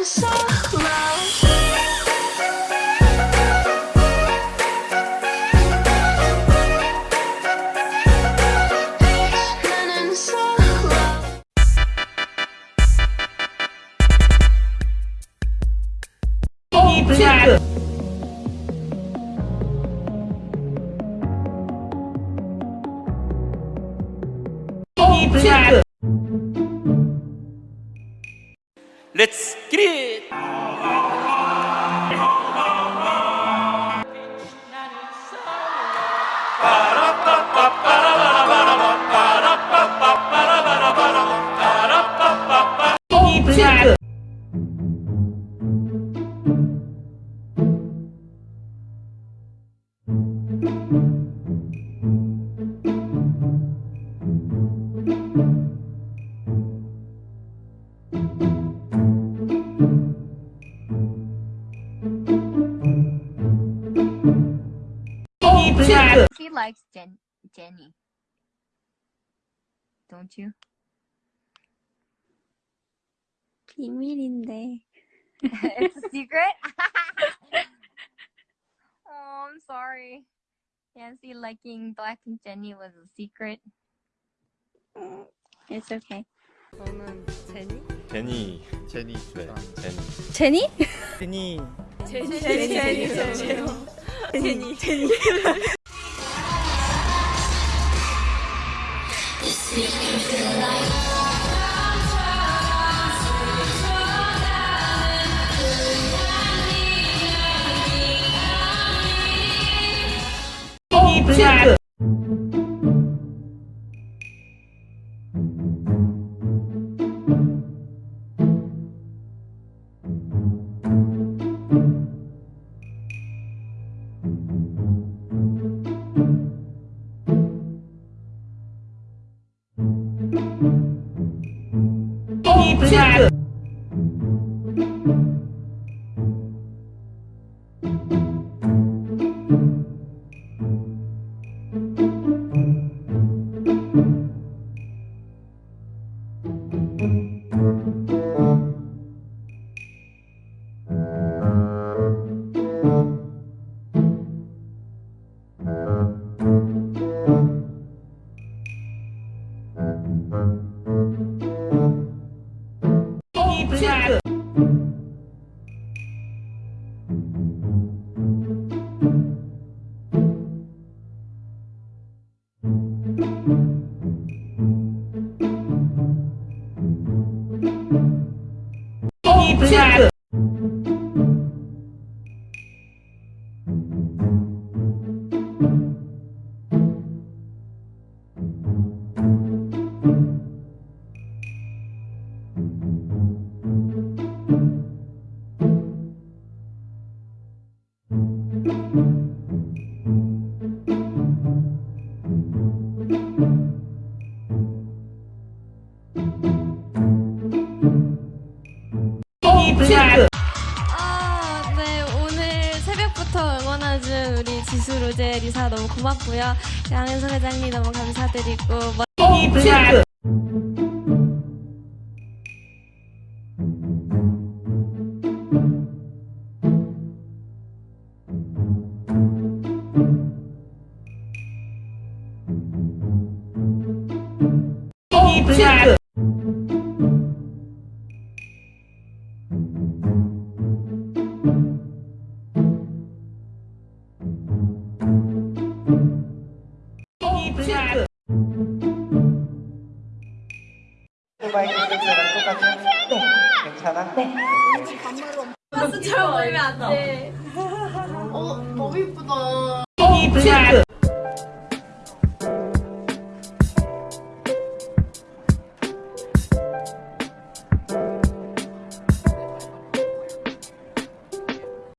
running solo. Running solo. 체 Let's get it! 체 likes Jen Jennie. Don't you? 비밀인데. it's a secret? oh, I'm sorry. Yancy liking Black Jennie was a secret. Mm, it's okay. 저는 제니? 제니. 제니. 네, 제니. 제니? 제니. 제니. 제니. 제니. 제니. 제니. 제니. 镜子 Super. 응원해준 우리 지수, 로제, 리사 너무 고맙고요. 양현석 회장님 너무 감사드리고. 뭐- 체크 체크 체 아, 똑같이? 네. 괜찮아? 아, 네. 진짜 멀면 안 돼. 어, 너무 이쁘다. 이 핑크.